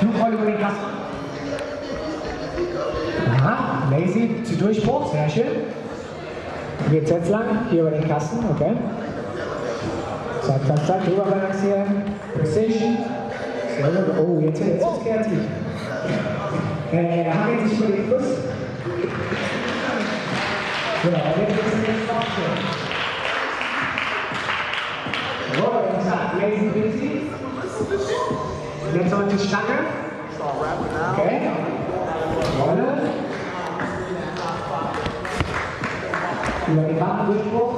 Flugroll über den Kasten. Aha, lazy zu Durchbruch, sehr schön. Geht jetzt lang, hier über den Kasten, okay. Zack, zack, zack, drüber balancieren. Precision. Oh, jetzt, ist kreativ. Äh, hangelt sich über den Fuß. Genau, jetzt ist es jetzt aufstellen. Jawohl, zack, lazy busy. Jetzt noch die Stange. Okay. Rolle. Über den Wattendurchbruch.